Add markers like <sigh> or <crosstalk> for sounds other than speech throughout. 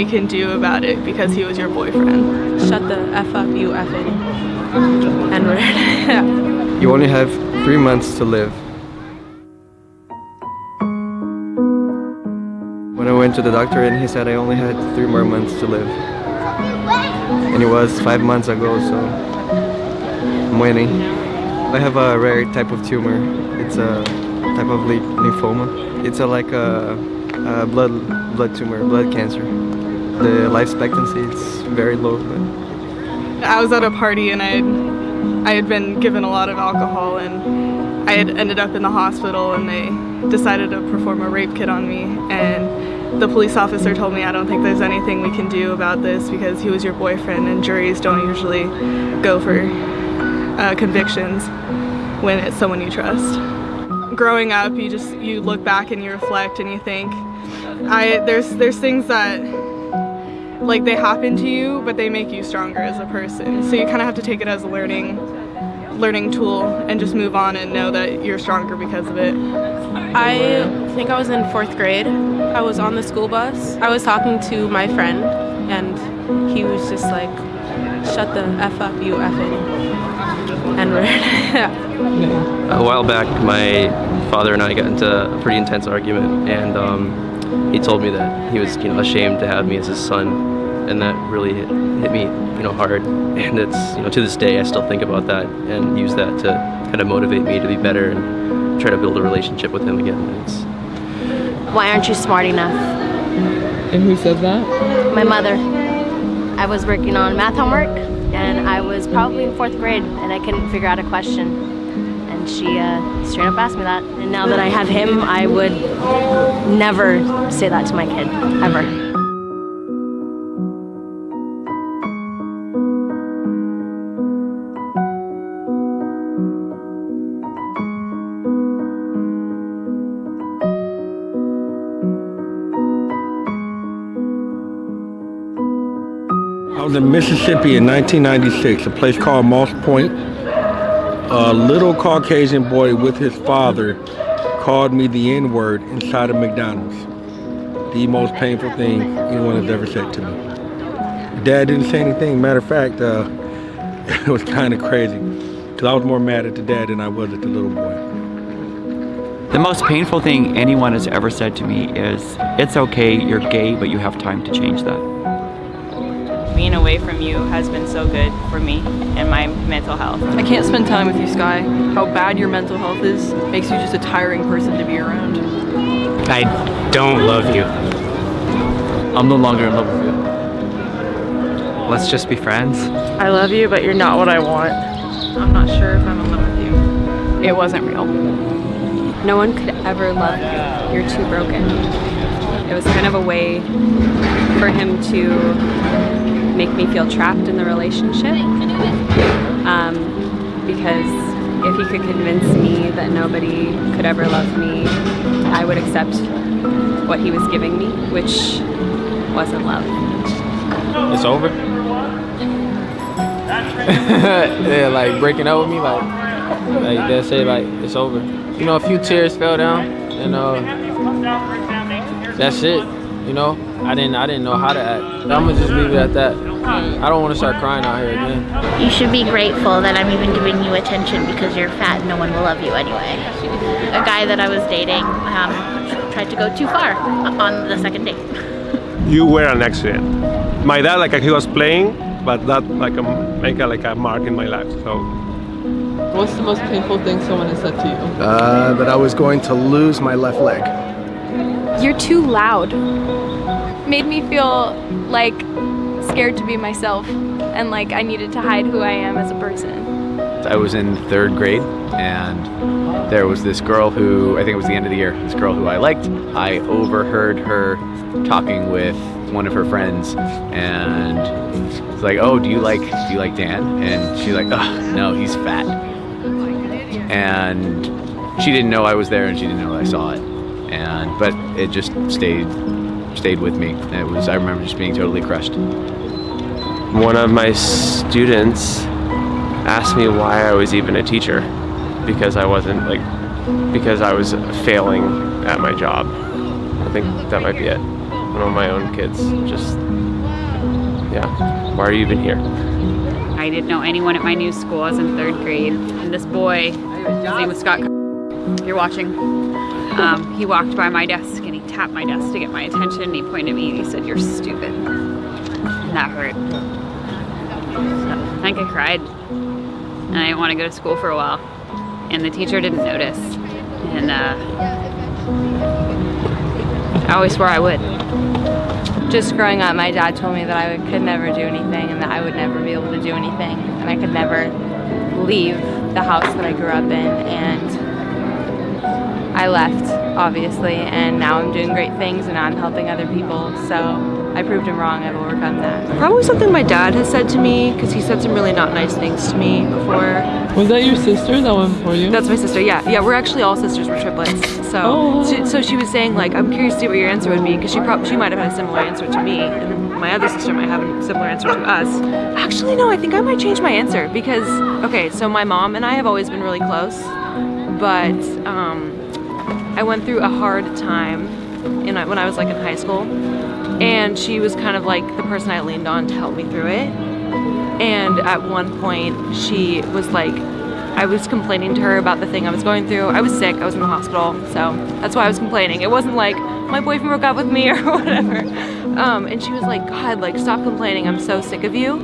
we can do about it because he was your boyfriend. Shut the F up, you effing N-word. You only have three months to live. When I went to the doctor and he said I only had three more months to live. And it was five months ago, so I'm waiting. I have a rare type of tumor. It's a type of lymphoma. It's a, like a, a blood blood tumor, blood cancer. The life expectancy is very low. But I was at a party and I had, I had been given a lot of alcohol and I had ended up in the hospital and they decided to perform a rape kit on me and the police officer told me I don't think there's anything we can do about this because he was your boyfriend and juries don't usually go for uh, convictions when it's someone you trust. Growing up, you just you look back and you reflect and you think, I there's there's things that like they happen to you, but they make you stronger as a person. So you kind of have to take it as a learning learning tool and just move on and know that you're stronger because of it. I think I was in fourth grade. I was on the school bus. I was talking to my friend and he was just like, shut the F up, you effing N-word. <laughs> A while back, my father and I got into a pretty intense argument, and um, he told me that he was, you know, ashamed to have me as his son, and that really hit, hit me, you know, hard. And it's, you know, to this day, I still think about that and use that to kind of motivate me to be better and try to build a relationship with him again. It's, Why aren't you smart enough? And who said that? My mother. I was working on math homework and I was probably in fourth grade and I couldn't figure out a question. And she uh, straight up asked me that. And now that I have him, I would never say that to my kid, ever. I was in Mississippi in 1996, a place called Moss Point. A little Caucasian boy with his father called me the N-word inside of McDonald's. The most painful thing anyone has ever said to me. Dad didn't say anything. Matter of fact, uh, <laughs> it was kind of crazy. Because I was more mad at the dad than I was at the little boy. The most painful thing anyone has ever said to me is, it's okay, you're gay, but you have time to change that. Being away from you has been so good for me and my mental health. I can't spend time with you, Sky. How bad your mental health is makes you just a tiring person to be around. I don't love you. I'm no longer in love with you. Let's just be friends. I love you, but you're not what I want. I'm not sure if I'm in love with you. It wasn't real. No one could ever love you. You're too broken. It was kind of a way for him to make me feel trapped in the relationship. Um, because if he could convince me that nobody could ever love me, I would accept what he was giving me, which wasn't love. It's over? <laughs> yeah, like breaking up with me, like, like they say, like, it's over. You know, a few tears fell down, and uh, that's it. You know, I didn't, I didn't know how to act. I'm gonna just leave it at that. I don't want to start crying out here again. You should be grateful that I'm even giving you attention because you're fat and no one will love you anyway. A guy that I was dating um, tried to go too far on the second date. <laughs> You were an accident. My dad, like he was playing, but that like a, make a, like a mark in my life. So. What's the most painful thing someone has said to you? Uh, that I was going to lose my left leg. You're too loud. Made me feel like scared to be myself and like I needed to hide who I am as a person. I was in third grade and there was this girl who, I think it was the end of the year, this girl who I liked. I overheard her talking with one of her friends and it's like, oh, do you like, do you like Dan? And she's like, oh, no, he's fat. And she didn't know I was there and she didn't know I saw it. And, but it just stayed, stayed with me. It was, I remember just being totally crushed. One of my students asked me why I was even a teacher because I wasn't like because I was failing at my job. I think that might be it. one of my own kids. Just, yeah, why are you even here? I didn't know anyone at my new school. I was in third grade. And this boy, his name was Scott, if you're watching, um, he walked by my desk and he tapped my desk to get my attention and he pointed at me and he said, you're stupid. And that hurt. So, I think I cried. And I didn't want to go to school for a while. And the teacher didn't notice. And uh, I always swore I would. Just growing up, my dad told me that I could never do anything and that I would never be able to do anything and I could never leave the house that I grew up in and I left obviously and now I'm doing great things and I'm helping other people so I proved him wrong, I've overcome that. Probably something my dad has said to me because he said some really not nice things to me before. Was that your sister that went for you? That's my sister, yeah. Yeah, we're actually all sisters, we're triplets. So, Oh. she, so she was saying like, I'm curious to see what your answer would be because she probably she might have had a similar answer to me and my other sister might have a similar answer to us. Actually, no, I think I might change my answer because, okay, so my mom and I have always been really close, but um, I went through a hard time in, when I was like in high school and she was kind of like the person I leaned on to help me through it. And at one point she was like, I was complaining to her about the thing I was going through. I was sick, I was in the hospital, so that's why I was complaining. It wasn't like my boyfriend broke up with me <laughs> or whatever. Um, and she was like, God, like stop complaining, I'm so sick of you.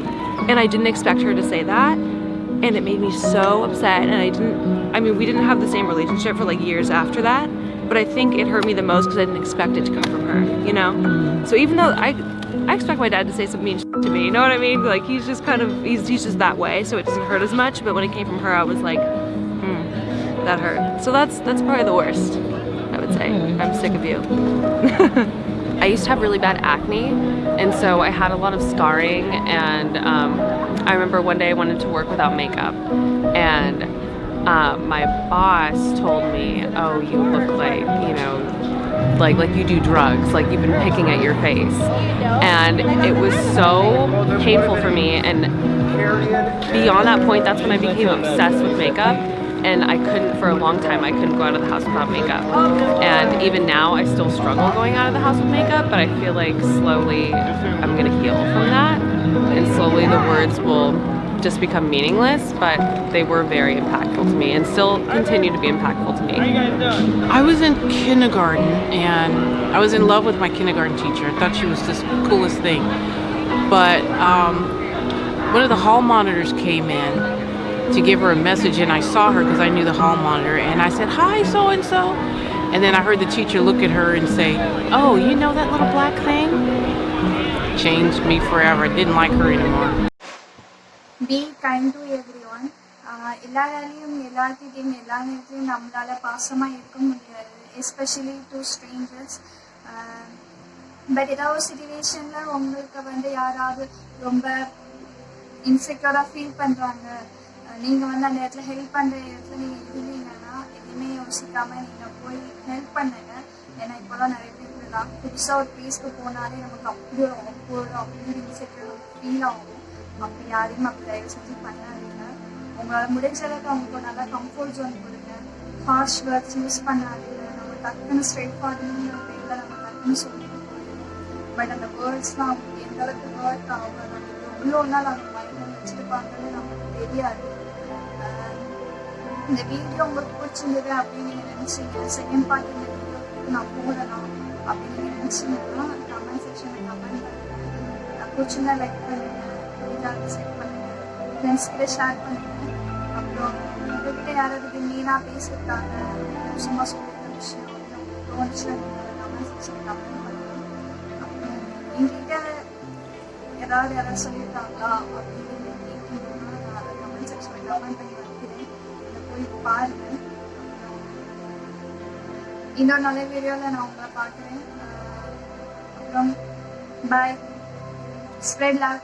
And I didn't expect her to say that. And it made me so upset and I didn't, I mean, we didn't have the same relationship for like years after that, but I think it hurt me the most because I didn't expect it to come from her, you know? So even though I, I expect my dad to say some mean to me, you know what I mean? Like he's just kind of, he's, he's just that way, so it doesn't hurt as much, but when it came from her, I was like, hmm, that hurt. So that's, that's probably the worst, I would say. I'm sick of you. <laughs> I used to have really bad acne and so I had a lot of scarring and um, I remember one day I wanted to work without makeup and uh, my boss told me, oh, you look like, you know, like like you do drugs, like you've been picking at your face. And it was so painful for me and beyond that point, that's when I became obsessed with makeup and I couldn't, for a long time, I couldn't go out of the house without makeup. And even now, I still struggle going out of the house with makeup, but I feel like slowly I'm gonna heal from that. And slowly the words will just become meaningless, but they were very impactful to me and still continue to be impactful to me. I was in kindergarten and I was in love with my kindergarten teacher. I thought she was just the coolest thing. But um, one of the hall monitors came in to give her a message and I saw her because I knew the hall monitor and I said, hi, so-and-so. And then I heard the teacher look at her and say, oh, you know that little black thing? Changed me forever. I didn't like her anymore. Be kind to everyone எல்லாராலையும் எல்லாத்திட்டையும் எல்லா நேரத்திலையும் நம்மளால் பாசமாக இருக்க முடியாது especially to strangers but ஏதாவது சுச்சுவேஷனில் உங்களுக்கு வந்து யாராவது ரொம்ப இன்செக்யூராக ஃபீல் பண்ணுறாங்க uh, நீங்கள் வந்து அந்த இடத்துல ஹெல்ப் பண்ணுற இடத்துல நீங்கள் இருந்தீங்கன்னா எதுவுமே யோசிக்காமல் நீங்கள் போய் ஹெல்ப் பண்ணுங்க. ஏன்னா இப்போலாம் நிறைய பேர் தான் புதுசாக ஒரு பிளேஸ்க்கு போனாலே நமக்கு அப்படி ஒரு அப்படின்னு அப்படி ஒரு இன்செக்யூர் ஃபீல் ஆகும். அப்படி யாரையும் அப்படி தயவு செஞ்சு பண்ணாதீங்க. உங்களால் முடிஞ்ச அளவுக்கு அவங்களுக்கு நல்லா கம்ஃபர்ட் ஜோன் கொடுங்க. ஹார்ஷ் வேர்ட்ஸ் யூஸ் பண்ணாதீங்க. நம்ம டக்குன்னு ஸ்ட்ரெயிட் ஃபார்வர்டுங்கிற பேரில் நம்ம டக்குன்னு சொல்லிட்டு போயிடுவோம் பட் அந்த வேர்ட்ஸ்லாம் அவங்களுக்கு எந்த அளவுக்கு ஹர்ட் ஆகும் நம்மளுக்கு எவ்வளோ நாள் அவங்க மைண்டில் வச்சுருப்பாங்கன்னு நமக்கு தெரியாது. இந்த வீடியோ உங்களுக்கு பிடிச்சிருந்தது அப்படின்னு நீங்கள் நினச்சிங்க. செகண்ட் பார்ட் இந்த வீடியோ நான் போடலாம் அப்படின்னு நீங்கள் நினச்சிங்கன்னா கமெண்ட் செக்ஷனில் கமெண்ட் பண்ணுங்கள் பிடிச்சிருந்தா லைக் பண்ணுங்க. இதாக செட் பண்ணுங்க ஃப்ரெண்ட்ஸ் கிட்ட ஷேர் பண்ணுங்க அப்புறம் உங்ககிட்ட யாராவது மெயினாக பேசியிருக்காங்க சும்மா சொல்லியிருக்க விஷயம் உங்களுக்கு தோணுச்சுன்னா நீங்கள் கமெண்ட் செக்ஷனில் கமெண்ட் பண்ணுங்க அப்புறம் எங்ககிட்ட ஏதாவது யாராவது சொல்லியிருக்காங்களா அப்படின்னு நீங்கள் கேட்டீங்கன்னா நான் அதை கமெண்ட் செக்ஷனில் கமெண்ட் பண்ணி வைக்கிறேன் அதை போய் பாருங்க அப்புறம் இன்னொரு நல்ல வீடியோவில் நான் உங்களை பார்க்குறேன் அப்புறம் பாய் spread love